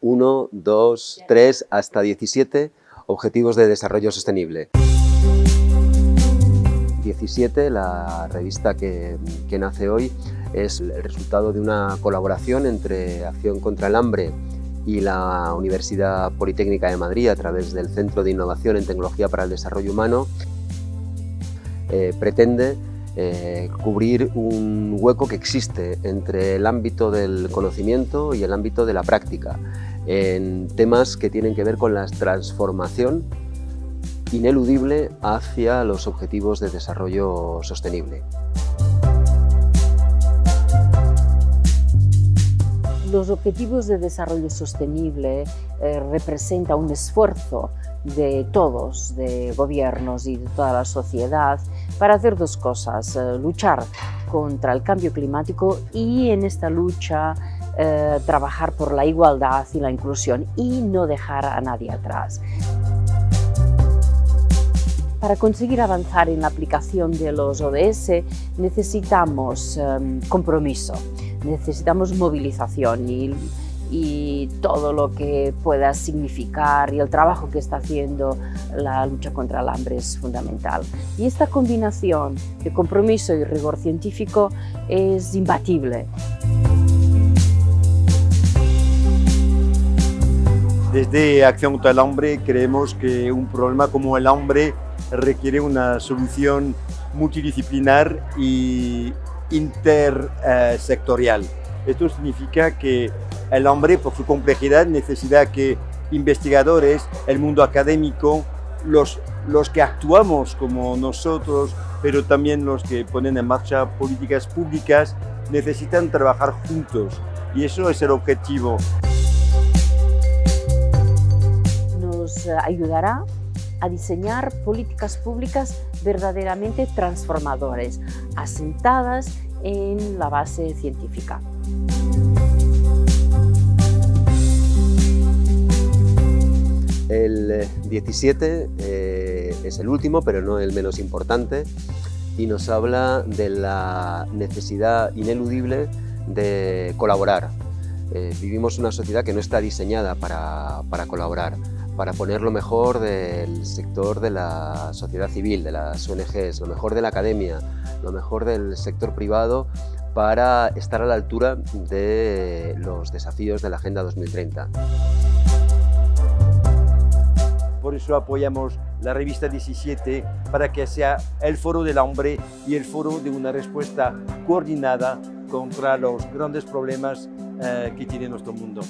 1, 2, 3, hasta 17 Objetivos de Desarrollo Sostenible. 17, la revista que, nace hoy, es el resultado de una colaboración entre Acción contra el Hambre y la Universidad Politécnica de Madrid a través del Centro de Innovación en Tecnología para el Desarrollo Humano. Eh, pretende eh, cubrir un hueco que existe entre el ámbito del conocimiento y el ámbito de la práctica en temas que tienen que ver con la transformación ineludible hacia los objetivos de desarrollo sostenible. Los Objetivos de Desarrollo Sostenible eh, representa un esfuerzo de todos, de gobiernos y de toda la sociedad, para hacer dos cosas, eh, luchar contra el cambio climático y en esta lucha eh, trabajar por la igualdad y la inclusión y no dejar a nadie atrás. Para conseguir avanzar en la aplicación de los ODS necesitamos em, compromiso, necesitamos movilización y, y, todo lo que pueda significar y el trabajo que está haciendo la lucha contra el hambre es fundamental. Y esta combinación de compromiso y rigor científico es imbatible. Desde Acción contra el Hambre creemos que un problema como el hambre requiere una solución multidisciplinar y intersectorial. Esto significa que el hambre, por su complejidad, necesita que investigadores, el mundo académico, los, los que actuamos como nosotros, pero también los que ponen en marcha políticas públicas, necesitan trabajar juntos. Y eso es el objetivo. Eh, ayudará a diseñar políticas públicas verdaderamente transformadoras, asentadas en la base científica. El 17 eh, eh, es el último, pero no el menos importante, y nos habla de la necesidad ineludible de colaborar. vivimos una sociedad que no está diseñada para colaborar para poner lo mejor del sector de la sociedad civil, de las ONGs, lo mejor de la academia, lo mejor del sector privado para estar a la altura de los desafíos de la Agenda 2030. Por eso apoyamos la revista 17 para que sea el foro del hombre y el foro de una respuesta coordinada contra los grandes problemas eh, que tiene nuestro mundo.